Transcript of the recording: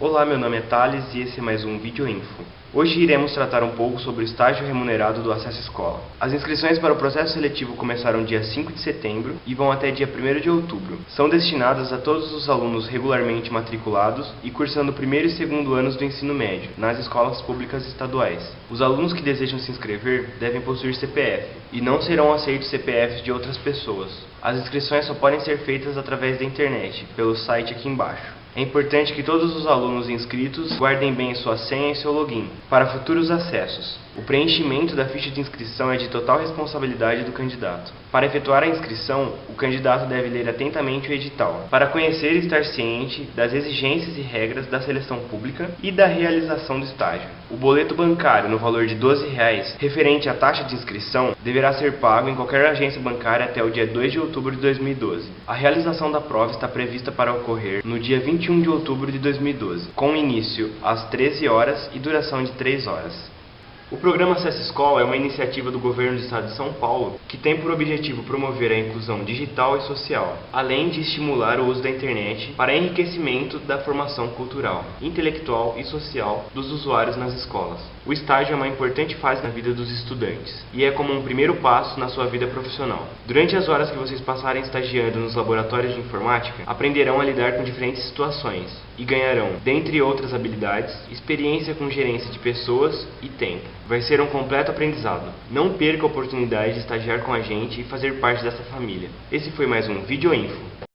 Olá, meu nome é Thales e esse é mais um Vídeo Info. Hoje iremos tratar um pouco sobre o estágio remunerado do Acesso Escola. As inscrições para o processo seletivo começaram dia 5 de setembro e vão até dia 1 de outubro. São destinadas a todos os alunos regularmente matriculados e cursando o primeiro e segundo anos do ensino médio, nas escolas públicas estaduais. Os alunos que desejam se inscrever devem possuir CPF e não serão aceitos CPFs de outras pessoas. As inscrições só podem ser feitas através da internet, pelo site aqui embaixo. É importante que todos os alunos inscritos guardem bem sua senha e seu login para futuros acessos. O preenchimento da ficha de inscrição é de total responsabilidade do candidato. Para efetuar a inscrição, o candidato deve ler atentamente o edital, para conhecer e estar ciente das exigências e regras da seleção pública e da realização do estágio. O boleto bancário no valor de 12 reais, referente à taxa de inscrição, deverá ser pago em qualquer agência bancária até o dia 2 de outubro de 2012. A realização da prova está prevista para ocorrer no dia 21 de outubro de 2012, com início às 13 horas e duração de 3 horas. O programa Acesso Escola é uma iniciativa do governo do estado de São Paulo que tem por objetivo promover a inclusão digital e social, além de estimular o uso da internet para enriquecimento da formação cultural, intelectual e social dos usuários nas escolas. O estágio é uma importante fase na vida dos estudantes e é como um primeiro passo na sua vida profissional. Durante as horas que vocês passarem estagiando nos laboratórios de informática, aprenderão a lidar com diferentes situações e ganharão, dentre outras habilidades, experiência com gerência de pessoas e tempo. Vai ser um completo aprendizado. Não perca a oportunidade de estagiar com a gente e fazer parte dessa família. Esse foi mais um Vídeo Info.